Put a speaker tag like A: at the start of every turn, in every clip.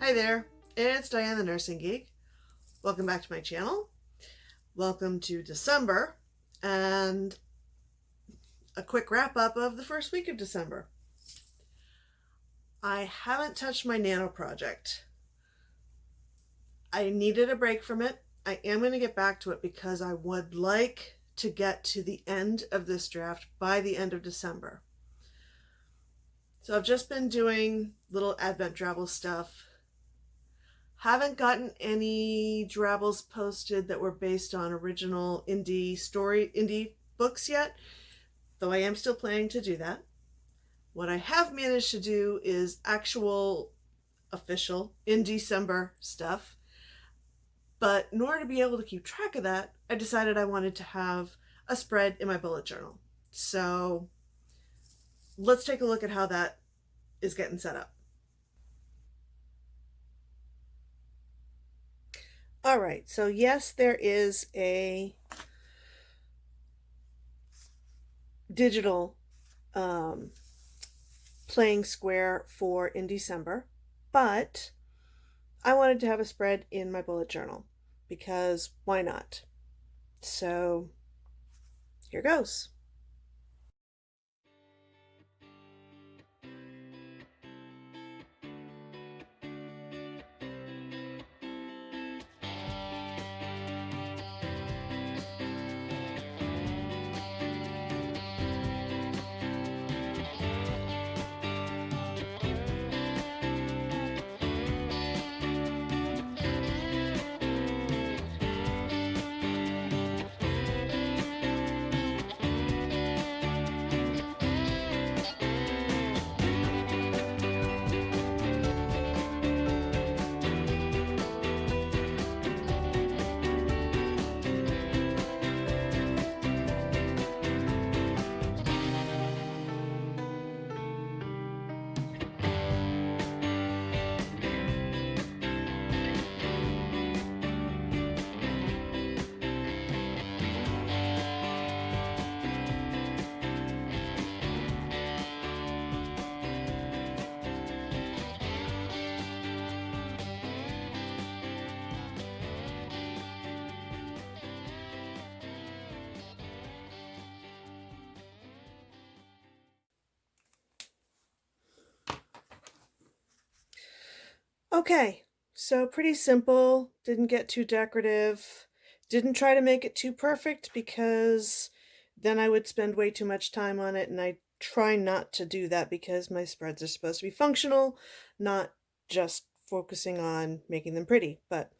A: Hi there, it's Diane the Nursing Geek. Welcome back to my channel. Welcome to December and a quick wrap up of the first week of December. I haven't touched my nano project. I needed a break from it. I am going to get back to it because I would like to get to the end of this draft by the end of December. So I've just been doing little Advent travel stuff. Haven't gotten any Drabbles posted that were based on original indie story, indie books yet, though I am still planning to do that. What I have managed to do is actual official in December stuff. But in order to be able to keep track of that, I decided I wanted to have a spread in my bullet journal. So let's take a look at how that is getting set up. All right, so yes, there is a digital um, playing square for in December, but I wanted to have a spread in my bullet journal because why not? So here goes. Okay, so pretty simple, didn't get too decorative, didn't try to make it too perfect because then I would spend way too much time on it and I try not to do that because my spreads are supposed to be functional, not just focusing on making them pretty. But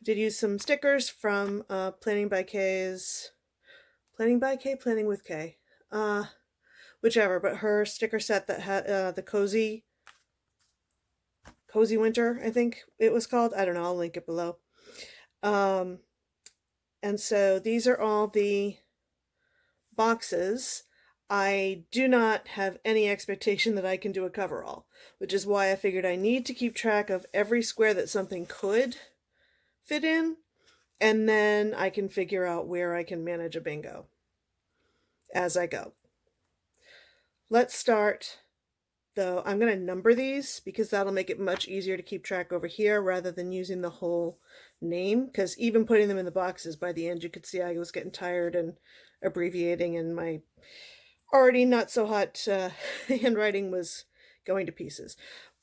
A: I did use some stickers from uh, Planning by K's, Planning by K, Planning with K, uh, whichever, but her sticker set that had uh, the cozy Cozy Winter, I think it was called. I don't know. I'll link it below. Um, and so these are all the boxes. I do not have any expectation that I can do a coverall, which is why I figured I need to keep track of every square that something could fit in, and then I can figure out where I can manage a bingo as I go. Let's start though I'm going to number these because that'll make it much easier to keep track over here rather than using the whole name because even putting them in the boxes by the end you could see I was getting tired and abbreviating and my already not so hot uh, handwriting was going to pieces.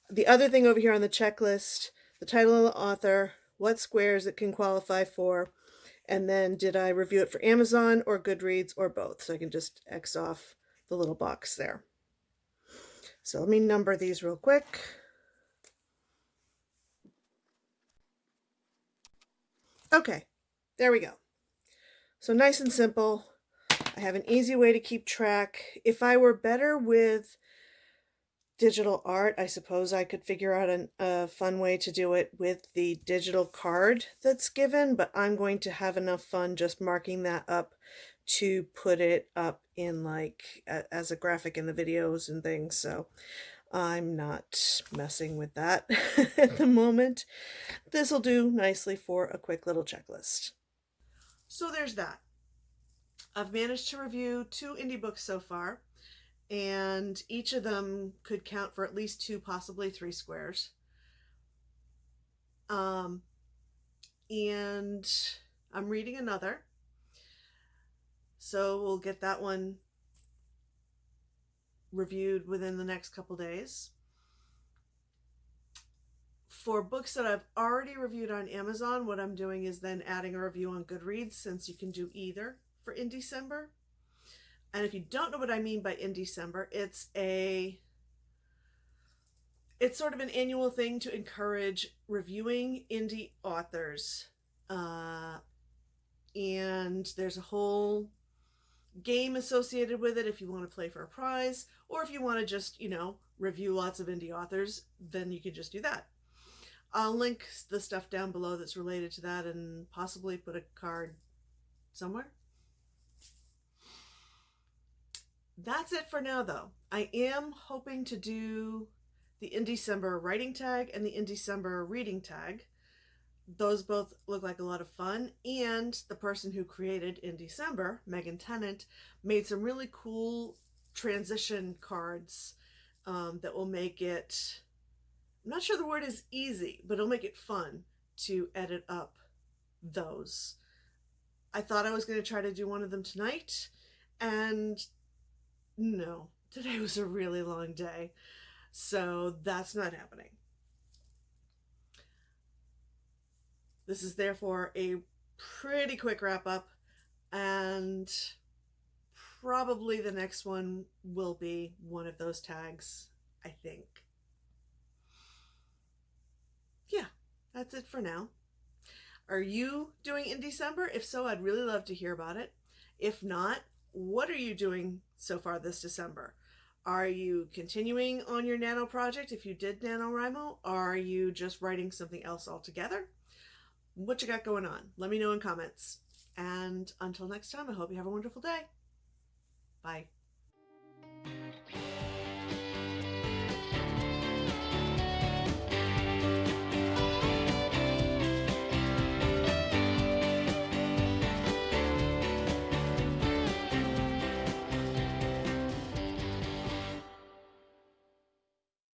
A: The other thing over here on the checklist, the title of the author, what squares it can qualify for, and then did I review it for Amazon or Goodreads or both? So I can just X off the little box there. So let me number these real quick. Okay, there we go. So nice and simple. I have an easy way to keep track. If I were better with digital art, I suppose I could figure out an, a fun way to do it with the digital card that's given, but I'm going to have enough fun just marking that up to put it up in like a, as a graphic in the videos and things so I'm not messing with that at the moment. This will do nicely for a quick little checklist. So there's that. I've managed to review two indie books so far and each of them could count for at least two, possibly three squares. Um, and I'm reading another. So we'll get that one reviewed within the next couple days. For books that I've already reviewed on Amazon, what I'm doing is then adding a review on Goodreads since you can do either for in December. And if you don't know what I mean by in December, it's a it's sort of an annual thing to encourage reviewing indie authors. Uh, and there's a whole game associated with it if you want to play for a prize, or if you want to just, you know, review lots of indie authors, then you can just do that. I'll link the stuff down below that's related to that and possibly put a card somewhere. That's it for now, though. I am hoping to do the in December writing tag and the in December reading tag. Those both look like a lot of fun. And the person who created in December, Megan Tennant, made some really cool transition cards um, that will make it, I'm not sure the word is easy, but it'll make it fun to edit up those. I thought I was going to try to do one of them tonight, and no, today was a really long day. So that's not happening. This is therefore a pretty quick wrap up and probably the next one will be one of those tags, I think. Yeah, that's it for now. Are you doing in December? If so, I'd really love to hear about it. If not, what are you doing so far this December? Are you continuing on your Nano project if you did NaNoWriMo? Are you just writing something else altogether? What you got going on? Let me know in comments. And until next time, I hope you have a wonderful day. Bye.